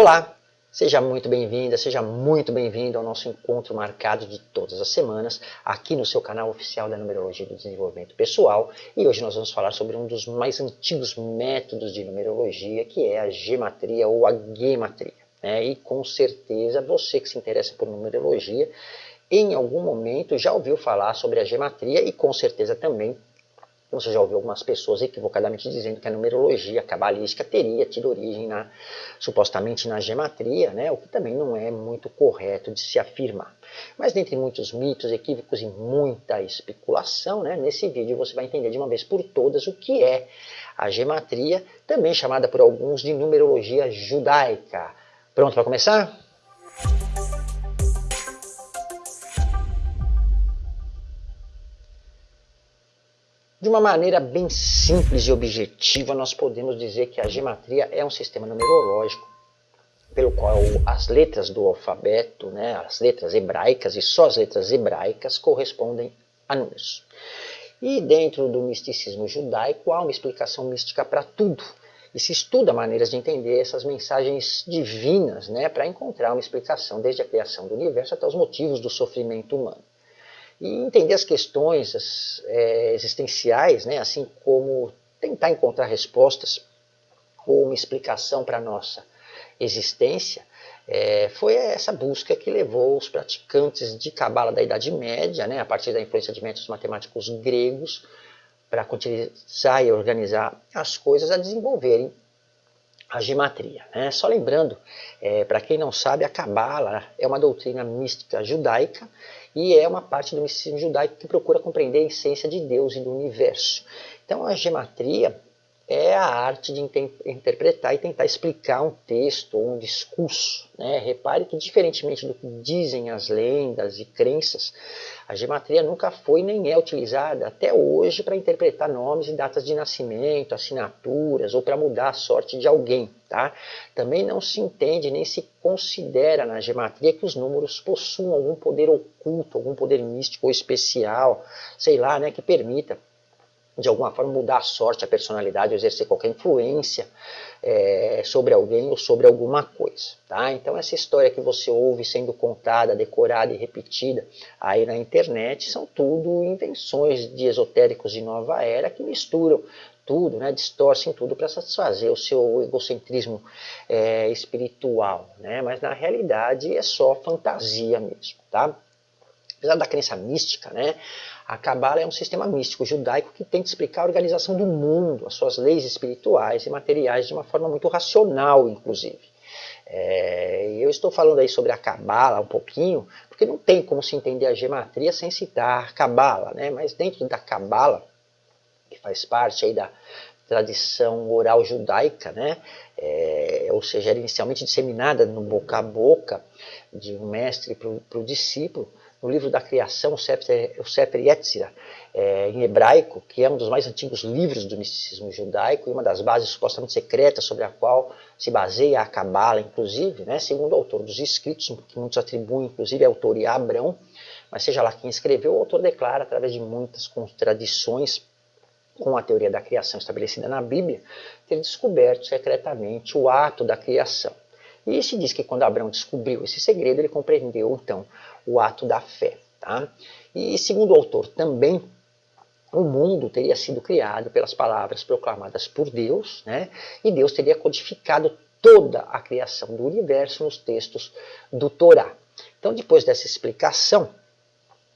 Olá, seja muito bem-vinda, seja muito bem-vindo ao nosso encontro marcado de todas as semanas aqui no seu canal oficial da Numerologia do Desenvolvimento Pessoal e hoje nós vamos falar sobre um dos mais antigos métodos de numerologia que é a gematria ou a gematria. Né? E com certeza você que se interessa por numerologia em algum momento já ouviu falar sobre a gematria e com certeza também você já ouviu algumas pessoas equivocadamente dizendo que a numerologia cabalística teria tido origem na, supostamente na gematria, né? o que também não é muito correto de se afirmar. Mas dentre muitos mitos, equívocos e muita especulação, né? nesse vídeo você vai entender de uma vez por todas o que é a gematria, também chamada por alguns de numerologia judaica. Pronto para começar? De uma maneira bem simples e objetiva, nós podemos dizer que a gematria é um sistema numerológico pelo qual as letras do alfabeto, né, as letras hebraicas e só as letras hebraicas correspondem a números. E dentro do misticismo judaico há uma explicação mística para tudo. E se estuda maneiras de entender essas mensagens divinas né, para encontrar uma explicação desde a criação do universo até os motivos do sofrimento humano e entender as questões é, existenciais, né, assim como tentar encontrar respostas ou uma explicação para a nossa existência, é, foi essa busca que levou os praticantes de Cabala da Idade Média, né, a partir da influência de métodos matemáticos gregos, para utilizar e organizar as coisas, a desenvolverem a gematria. Né? Só lembrando, é, para quem não sabe, a Cabala é uma doutrina mística judaica e é uma parte do misticismo judaico que procura compreender a essência de Deus e do universo. Então a gematria é a arte de interpretar e tentar explicar um texto ou um discurso. Né? Repare que, diferentemente do que dizem as lendas e crenças, a gematria nunca foi nem é utilizada até hoje para interpretar nomes e datas de nascimento, assinaturas ou para mudar a sorte de alguém. Tá? Também não se entende nem se considera na gematria que os números possuam algum poder oculto, algum poder místico ou especial, sei lá, né, que permita de alguma forma mudar a sorte, a personalidade, exercer qualquer influência é, sobre alguém ou sobre alguma coisa. Tá? Então essa história que você ouve sendo contada, decorada e repetida aí na internet são tudo invenções de esotéricos de nova era que misturam tudo, né, distorcem tudo para satisfazer o seu egocentrismo é, espiritual, né, mas na realidade é só fantasia mesmo, tá? Apesar da crença mística, né, a Cabala é um sistema místico judaico que tenta explicar a organização do mundo, as suas leis espirituais e materiais de uma forma muito racional, inclusive. É, eu estou falando aí sobre a Cabala um pouquinho, porque não tem como se entender a gematria sem citar a Cabala, né? mas dentro da Cabala, que faz parte aí da tradição oral judaica, né? É, ou seja, era inicialmente disseminada no boca a boca de um mestre para o discípulo, no livro da criação, o Sefer Yetzirah, é, em hebraico, que é um dos mais antigos livros do misticismo judaico e uma das bases supostamente secretas sobre a qual se baseia a Cabala, inclusive, né, segundo o autor dos escritos, que muitos atribuem, inclusive, a autoria a Abrão, mas seja lá quem escreveu, o autor declara, através de muitas contradições com a teoria da criação estabelecida na Bíblia, ter descoberto secretamente o ato da criação. E se diz que quando Abraão descobriu esse segredo, ele compreendeu então o ato da fé. Tá? E segundo o autor também, o mundo teria sido criado pelas palavras proclamadas por Deus, né? e Deus teria codificado toda a criação do universo nos textos do Torá. Então, depois dessa explicação,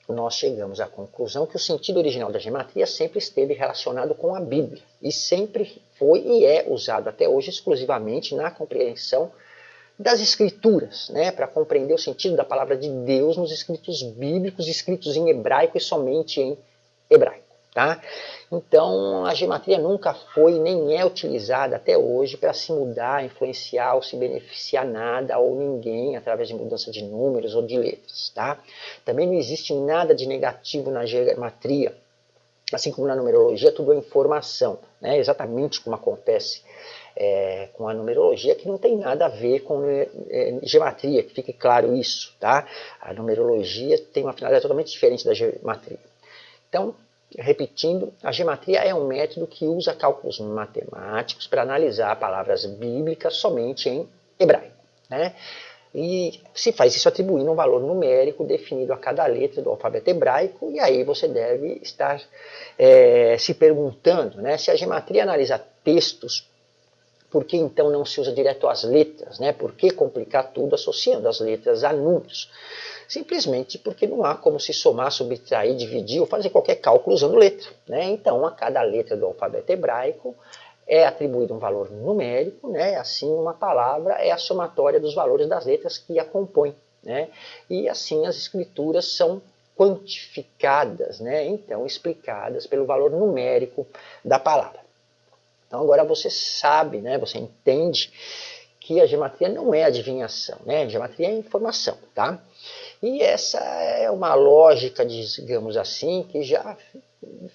nós chegamos à conclusão que o sentido original da gematria sempre esteve relacionado com a Bíblia e sempre foi e é usado até hoje exclusivamente na compreensão das escrituras, né, para compreender o sentido da palavra de Deus nos escritos bíblicos, escritos em hebraico e somente em hebraico. Tá? Então a gematria nunca foi nem é utilizada até hoje para se mudar, influenciar ou se beneficiar nada ou ninguém através de mudança de números ou de letras. Tá? Também não existe nada de negativo na gematria, assim como na numerologia, tudo é informação, né? exatamente como acontece é, com a numerologia que não tem nada a ver com é, é, gematria, que fique claro isso, tá? A numerologia tem uma finalidade totalmente diferente da gematria. Então, repetindo, a gematria é um método que usa cálculos matemáticos para analisar palavras bíblicas somente em hebraico. Né? E se faz isso atribuindo um valor numérico definido a cada letra do alfabeto hebraico, e aí você deve estar é, se perguntando né, se a gematria analisa textos, por que então não se usa direto as letras? Né? Por que complicar tudo associando as letras a números? Simplesmente porque não há como se somar, subtrair, dividir ou fazer qualquer cálculo usando letra. Né? Então, a cada letra do alfabeto hebraico é atribuído um valor numérico, né? assim uma palavra é a somatória dos valores das letras que a compõem. Né? E assim as escrituras são quantificadas, né? então explicadas pelo valor numérico da palavra. Então agora você sabe, né? você entende que a gematria não é adivinhação, né? a gematria é informação. Tá? E essa é uma lógica, digamos assim, que já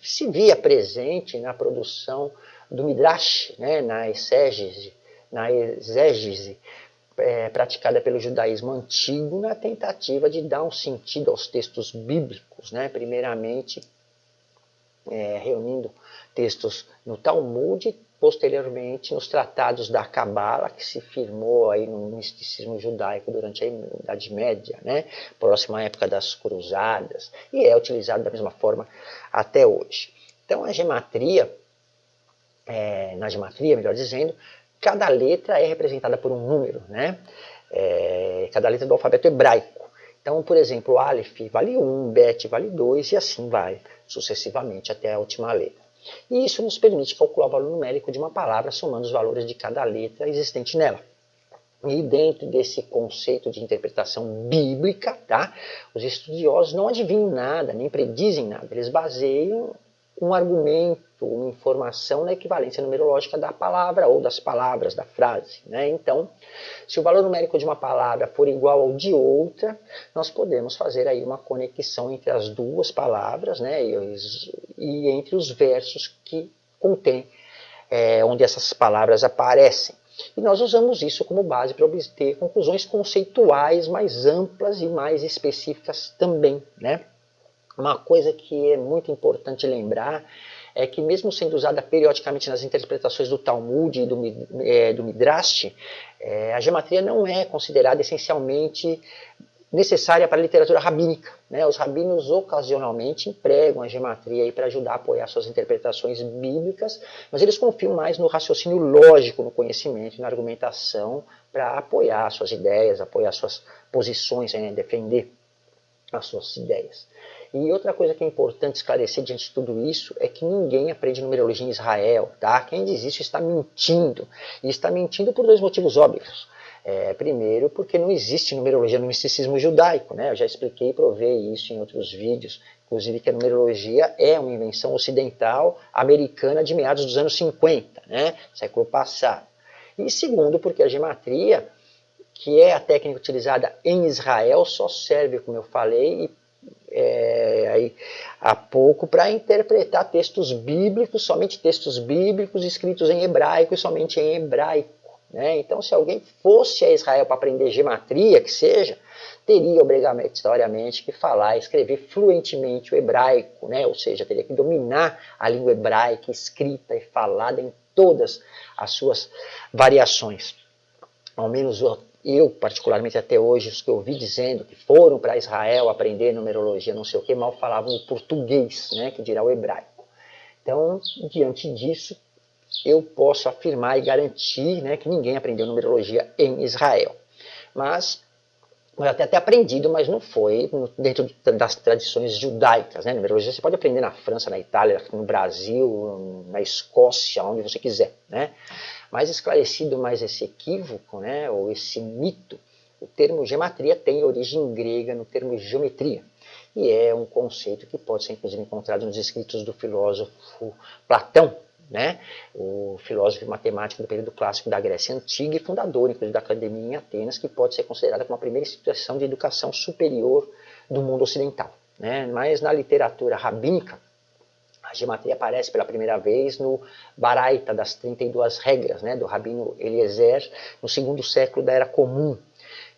se via presente na produção do Midrash, né, na exégese, na exégese é, praticada pelo judaísmo antigo na tentativa de dar um sentido aos textos bíblicos, né, primeiramente é, reunindo textos no Talmud posteriormente nos tratados da Cabala, que se firmou aí no misticismo judaico durante a Idade Média, né, próxima à época das Cruzadas, e é utilizado da mesma forma até hoje. Então a gematria é, na gematria, melhor dizendo, cada letra é representada por um número, né? É, cada letra do alfabeto hebraico. Então, por exemplo, Aleph vale 1, Bet vale 2 e assim vai sucessivamente até a última letra. E isso nos permite calcular o valor numérico de uma palavra somando os valores de cada letra existente nela. E dentro desse conceito de interpretação bíblica, tá, os estudiosos não adivinham nada, nem predizem nada, eles baseiam um argumento, uma informação na equivalência numerológica da palavra ou das palavras, da frase. Né? Então, se o valor numérico de uma palavra for igual ao de outra, nós podemos fazer aí uma conexão entre as duas palavras né? e, e entre os versos que contém, é, onde essas palavras aparecem. E nós usamos isso como base para obter conclusões conceituais mais amplas e mais específicas também. Né? Uma coisa que é muito importante lembrar é que mesmo sendo usada periodicamente nas interpretações do Talmud e do, é, do Midrash, é, a gematria não é considerada essencialmente necessária para a literatura rabínica. Né? Os rabinos ocasionalmente empregam a gematria para ajudar a apoiar suas interpretações bíblicas, mas eles confiam mais no raciocínio lógico, no conhecimento e na argumentação para apoiar suas ideias, apoiar suas posições, né? defender as suas ideias. E outra coisa que é importante esclarecer diante de tudo isso é que ninguém aprende numerologia em Israel, tá? Quem diz isso está mentindo. E está mentindo por dois motivos óbvios. É, primeiro, porque não existe numerologia no misticismo judaico, né? Eu já expliquei e provei isso em outros vídeos, inclusive que a numerologia é uma invenção ocidental americana de meados dos anos 50, né? Século passado. E segundo, porque a gematria, que é a técnica utilizada em Israel, só serve, como eu falei, e é, aí, há pouco para interpretar textos bíblicos, somente textos bíblicos escritos em hebraico e somente em hebraico. Né? Então, se alguém fosse a Israel para aprender gematria, que seja, teria obrigatoriamente que falar e escrever fluentemente o hebraico, né? ou seja, teria que dominar a língua hebraica escrita e falada em todas as suas variações. Ao menos eu, particularmente até hoje, os que eu ouvi dizendo que foram para Israel aprender numerologia, não sei o que, mal falavam o português, né, que dirá o hebraico. Então, diante disso, eu posso afirmar e garantir né, que ninguém aprendeu numerologia em Israel. Mas, eu até, até aprendido, mas não foi dentro das tradições judaicas. Né? Numerologia você pode aprender na França, na Itália, no Brasil, na Escócia, onde você quiser. Né? Mais esclarecido mais esse equívoco, né, ou esse mito, o termo gematria tem origem grega no termo geometria, e é um conceito que pode ser inclusive encontrado nos escritos do filósofo Platão, né, o filósofo matemático do período clássico da Grécia Antiga e fundador, inclusive, da academia em Atenas, que pode ser considerada como a primeira instituição de educação superior do mundo ocidental. Né? Mas na literatura rabínica, a gematria aparece pela primeira vez no Baraita das 32 regras, né, do Rabino Eliezer, no segundo século da Era Comum.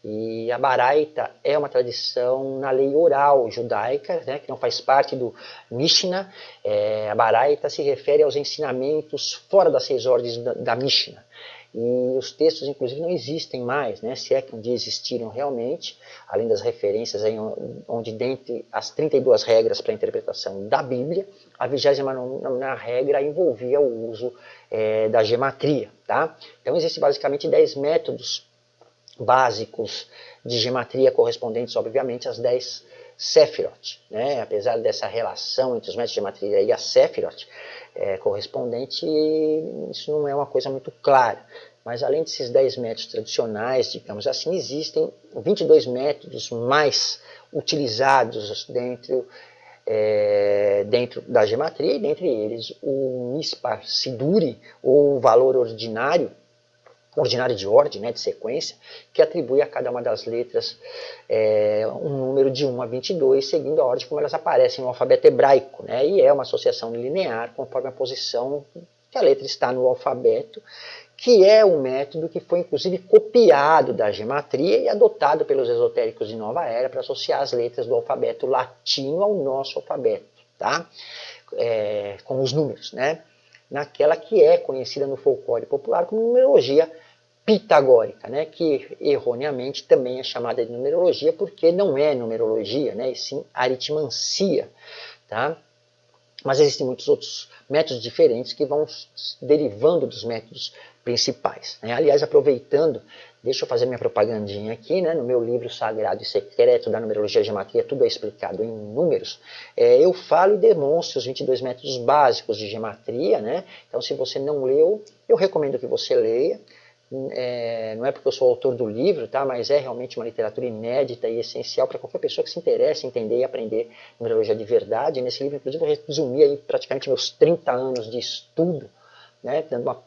E a Baraita é uma tradição na lei oral judaica, né, que não faz parte do Mishnah. É, a Baraita se refere aos ensinamentos fora das seis ordens da, da Mishnah. E os textos, inclusive, não existem mais, né? se é que um dia existiram realmente, além das referências aí, onde dentre as 32 regras para a interpretação da Bíblia, a 29 regra envolvia o uso é, da gematria. Tá? Então existem basicamente 10 métodos básicos de gematria correspondentes, obviamente, às 10 Sephiroth. Né? Apesar dessa relação entre os métodos de gematria e a Sephiroth é, correspondente, isso não é uma coisa muito clara. Mas além desses 10 métodos tradicionais, digamos assim, existem 22 métodos mais utilizados dentro, é, dentro da gematria, e dentre eles o Mispar Siduri, ou valor ordinário, ordinário de ordem, né, de sequência, que atribui a cada uma das letras é, um número de 1 a 22, seguindo a ordem como elas aparecem no alfabeto hebraico. Né, e é uma associação linear conforme a posição que a letra está no alfabeto, que é um método que foi inclusive copiado da gematria e adotado pelos esotéricos de Nova Era para associar as letras do alfabeto latino ao nosso alfabeto, tá? É, com os números, né? naquela que é conhecida no folclore popular como numerologia pitagórica, né, que erroneamente também é chamada de numerologia porque não é numerologia, né, e sim aritmancia. Tá? Mas existem muitos outros métodos diferentes que vão derivando dos métodos principais. Né? Aliás, aproveitando, deixa eu fazer minha propagandinha aqui, né? no meu livro Sagrado e Secreto da Numerologia e Gematria, tudo é explicado em números, é, eu falo e demonstro os 22 métodos básicos de gematria, né? então se você não leu, eu recomendo que você leia, é, não é porque eu sou autor do livro, tá? mas é realmente uma literatura inédita e essencial para qualquer pessoa que se interesse em entender e aprender numerologia de verdade. Nesse livro, inclusive, eu resumi aí praticamente meus 30 anos de estudo, né? dando uma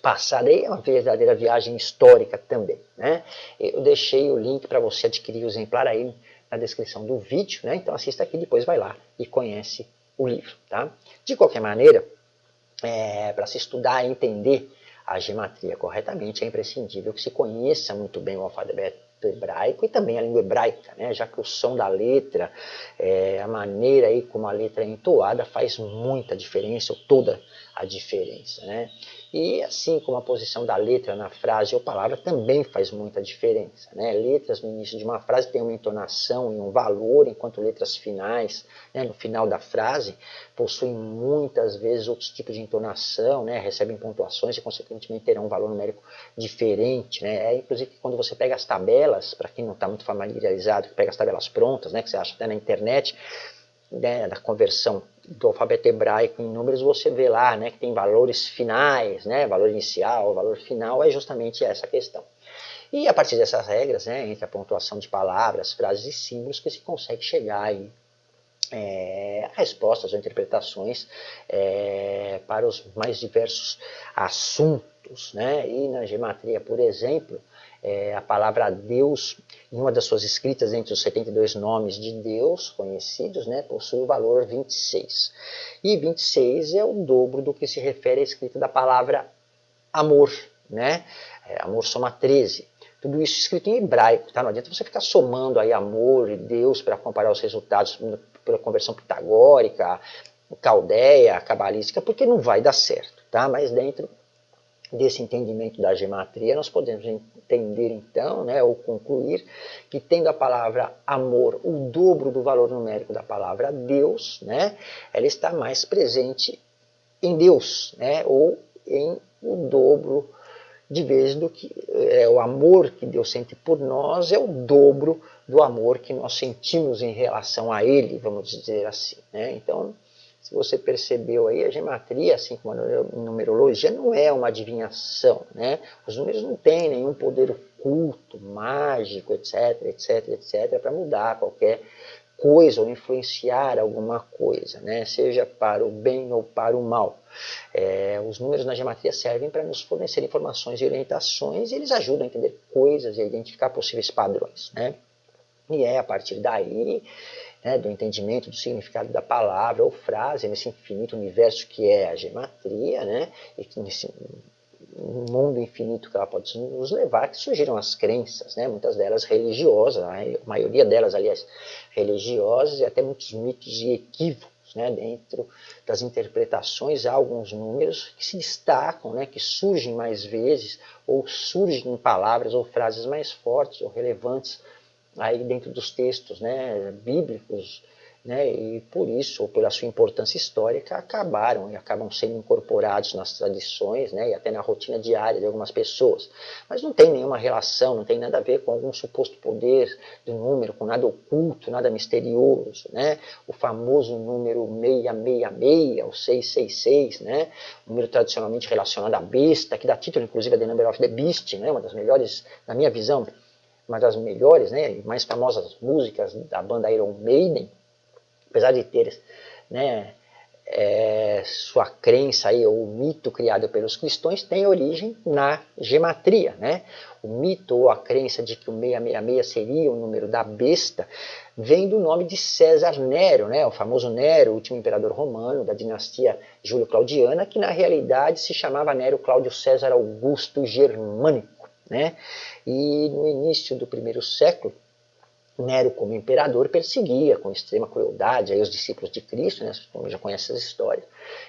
passada aí, é uma verdadeira viagem histórica também. Né? Eu deixei o link para você adquirir o exemplar aí na descrição do vídeo, né? então assista aqui, depois vai lá e conhece o livro. Tá? De qualquer maneira, é, para se estudar e entender a gematria corretamente, é imprescindível que se conheça muito bem o alfabeto hebraico e também a língua hebraica, né? já que o som da letra, é, a maneira aí como a letra é entoada faz muita diferença, ou toda a diferença. Né? E assim como a posição da letra na frase ou palavra também faz muita diferença. Né? Letras no início de uma frase têm uma entonação e um valor, enquanto letras finais, né, no final da frase, possuem muitas vezes outros tipos de entonação, né, recebem pontuações e consequentemente terão um valor numérico diferente. Né? É inclusive quando você pega as tabelas, para quem não está muito familiarizado, pega as tabelas prontas, né, que você acha até na internet, né, da conversão do alfabeto hebraico em números, você vê lá né, que tem valores finais, né, valor inicial, valor final, é justamente essa questão. E a partir dessas regras, né, entre a pontuação de palavras, frases e símbolos, que se consegue chegar aí, é, a respostas ou interpretações é, para os mais diversos assuntos. Né? E na gematria, por exemplo, é, a palavra Deus, em uma das suas escritas entre os 72 nomes de Deus conhecidos, né, possui o valor 26. E 26 é o dobro do que se refere à escrita da palavra amor. Né? É, amor soma 13. Tudo isso escrito em hebraico, tá? Não adianta você ficar somando aí amor e Deus para comparar os resultados pela conversão pitagórica, caldeia, cabalística, porque não vai dar certo, tá? Mas dentro desse entendimento da gematria, nós podemos entender então, né, ou concluir, que tendo a palavra amor o dobro do valor numérico da palavra Deus, né, ela está mais presente em Deus, né, ou em o dobro de vezes do que é, o amor que Deus sente por nós é o dobro do amor que nós sentimos em relação a Ele, vamos dizer assim. Né? Então, se você percebeu aí, a gematria, assim como a numerologia, não é uma adivinhação. Né? Os números não têm nenhum poder oculto, mágico, etc, etc, etc, para mudar qualquer coisa ou influenciar alguma coisa, né? seja para o bem ou para o mal. É, os números na gematria servem para nos fornecer informações e orientações e eles ajudam a entender coisas e a identificar possíveis padrões. Né? E é a partir daí né, do entendimento do significado da palavra ou frase nesse infinito universo que é a gematria, né, e nesse mundo infinito que ela pode nos levar, que surgiram as crenças, né, muitas delas religiosas, a maioria delas, aliás, religiosas, e até muitos mitos e equívocos. Né? Dentro das interpretações há alguns números que se destacam, né? que surgem mais vezes, ou surgem em palavras ou frases mais fortes ou relevantes aí dentro dos textos né? bíblicos né, e por isso, ou pela sua importância histórica, acabaram e acabam sendo incorporados nas tradições né, e até na rotina diária de algumas pessoas. Mas não tem nenhuma relação, não tem nada a ver com algum suposto poder do número, com nada oculto, nada misterioso. Né? O famoso número 666, ou 666, né? número tradicionalmente relacionado à besta, que dá título inclusive a The Number of the Beast, né? uma das melhores, na minha visão, uma das melhores né, mais famosas músicas da banda Iron Maiden, apesar de ter né, é, sua crença aí, ou o mito criado pelos cristãos, tem origem na gematria. Né? O mito ou a crença de que o 666 seria o número da besta vem do nome de César Nero, né? o famoso Nero, o último imperador romano da dinastia Júlio-Claudiana, que na realidade se chamava Nero Cláudio César Augusto Germânico. Né? E no início do primeiro século, Nero, como imperador, perseguia com extrema crueldade os discípulos de Cristo, né, como já conhece essa história,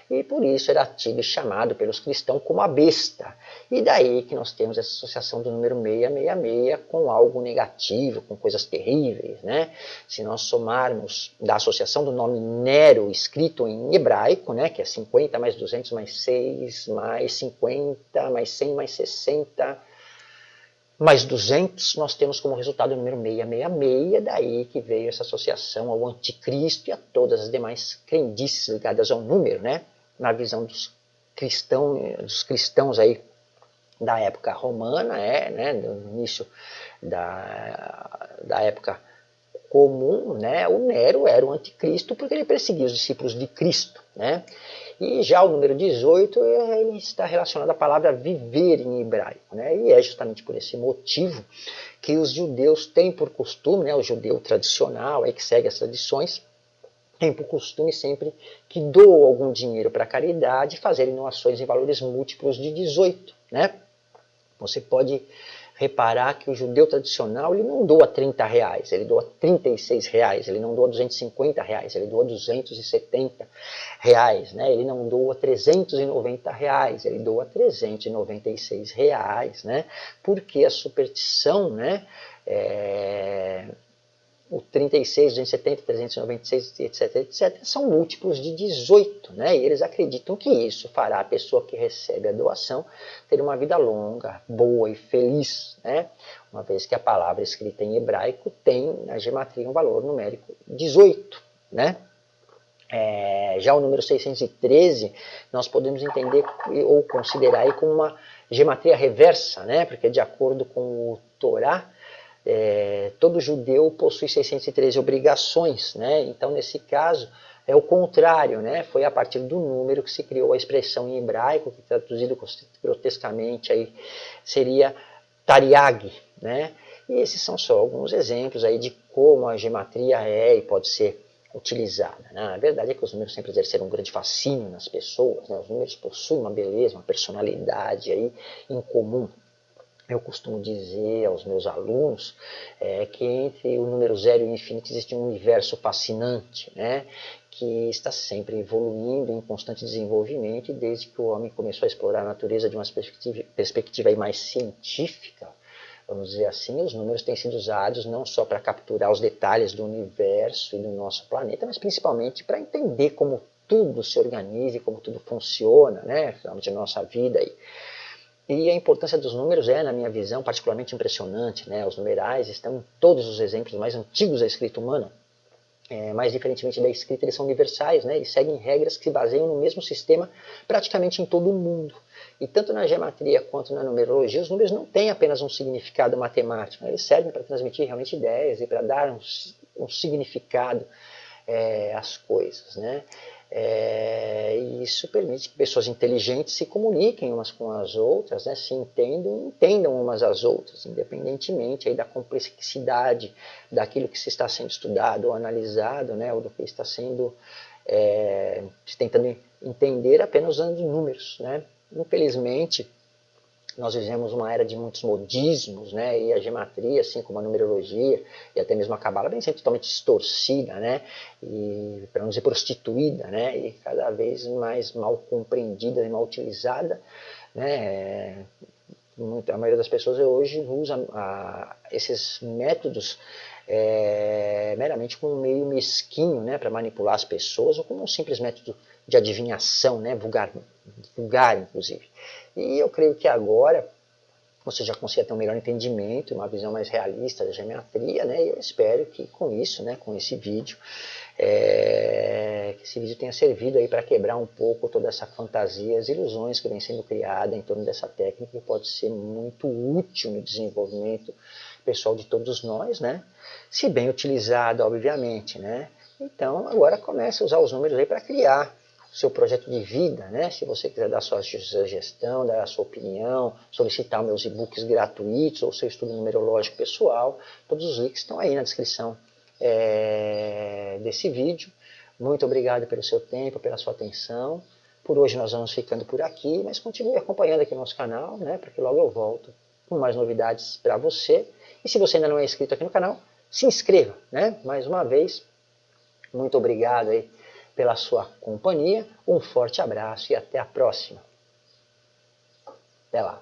e por isso era tido e chamado pelos cristãos como a besta. E daí que nós temos essa associação do número 666 com algo negativo, com coisas terríveis. Né? Se nós somarmos da associação do nome Nero, escrito em hebraico, né, que é 50 mais 200 mais 6 mais 50 mais 100 mais 60 mais 200 nós temos como resultado o número 666, daí que veio essa associação ao anticristo e a todas as demais crendices ligadas ao número, né? Na visão dos cristãos, dos cristãos aí da época romana, é, né, no início da, da época comum, né, o Nero era o anticristo porque ele perseguia os discípulos de Cristo, né? E já o número 18 ele está relacionado à palavra viver em hebraico. Né? E é justamente por esse motivo que os judeus têm por costume, né, o judeu tradicional aí que segue as tradições, tem por costume sempre que doam algum dinheiro para caridade fazerem doações em valores múltiplos de 18. Né? Você pode reparar que o judeu tradicional ele não doa 30 reais, ele doa 36 reais, ele não doa 250 reais, ele doa 270 reais, né? ele não doa 390 reais, ele doa 396 reais, né? porque a superstição né, é, o 36, 270, 396, etc, etc, são múltiplos de 18, né? E eles acreditam que isso fará a pessoa que recebe a doação ter uma vida longa, boa e feliz, né? Uma vez que a palavra escrita em hebraico tem na gematria um valor numérico 18, né? É, já o número 613 nós podemos entender ou considerar aí como uma gematria reversa, né? Porque de acordo com o Torá, é, todo judeu possui 613 obrigações, né? então nesse caso é o contrário, né? foi a partir do número que se criou a expressão em hebraico, que traduzido grotescamente aí seria tariag, né? e esses são só alguns exemplos aí de como a gematria é e pode ser utilizada. Né? A verdade é que os números sempre exerceram um grande fascínio nas pessoas, né? os números possuem uma beleza, uma personalidade aí em comum eu costumo dizer aos meus alunos é, que entre o número zero e o infinito existe um universo fascinante, né, que está sempre evoluindo em constante desenvolvimento e desde que o homem começou a explorar a natureza de uma perspectiva, perspectiva mais científica, vamos dizer assim, os números têm sido usados não só para capturar os detalhes do universo e do nosso planeta, mas principalmente para entender como tudo se organiza e como tudo funciona, né, finalmente a nossa vida aí. E a importância dos números é, na minha visão, particularmente impressionante. Né? Os numerais estão em todos os exemplos mais antigos da escrita humana. É, mais diferentemente da escrita, eles são universais, né? eles seguem regras que se baseiam no mesmo sistema praticamente em todo o mundo. E tanto na geometria quanto na numerologia, os números não têm apenas um significado matemático, né? eles servem para transmitir realmente ideias e para dar um, um significado é, às coisas. Né? É, e isso permite que pessoas inteligentes se comuniquem umas com as outras, né, se entendam entendam umas às outras, independentemente aí da complexidade daquilo que se está sendo estudado ou analisado, né, ou do que está sendo é, tentando entender apenas usando números. Né. Infelizmente, nós vivemos uma era de muitos modismos, né? E a gematria, assim como a numerologia e até mesmo a cabala, vem sendo totalmente distorcida, né? E para não dizer prostituída, né? E cada vez mais mal compreendida e mal utilizada, né? a maioria das pessoas hoje usa a, esses métodos é, meramente como meio mesquinho né, para manipular as pessoas ou como um simples método de adivinhação, né, vulgar, vulgar inclusive. E eu creio que agora você já consegue ter um melhor entendimento, uma visão mais realista da geometria, né? E eu espero que com isso, né, com esse vídeo, é, que esse vídeo tenha servido aí para quebrar um pouco toda essa fantasia, as ilusões que vem sendo criada em torno dessa técnica que pode ser muito útil no desenvolvimento pessoal de todos nós, né? Se bem utilizada, obviamente, né? Então agora comece a usar os números aí para criar seu projeto de vida, né? Se você quiser dar sua sugestão, dar a sua opinião, solicitar meus e-books gratuitos ou seu estudo numerológico pessoal, todos os links estão aí na descrição é, desse vídeo. Muito obrigado pelo seu tempo, pela sua atenção. Por hoje nós vamos ficando por aqui, mas continue acompanhando aqui o nosso canal, né? Porque logo eu volto com mais novidades para você. E se você ainda não é inscrito aqui no canal, se inscreva, né? Mais uma vez, muito obrigado aí pela sua companhia. Um forte abraço e até a próxima. Até lá.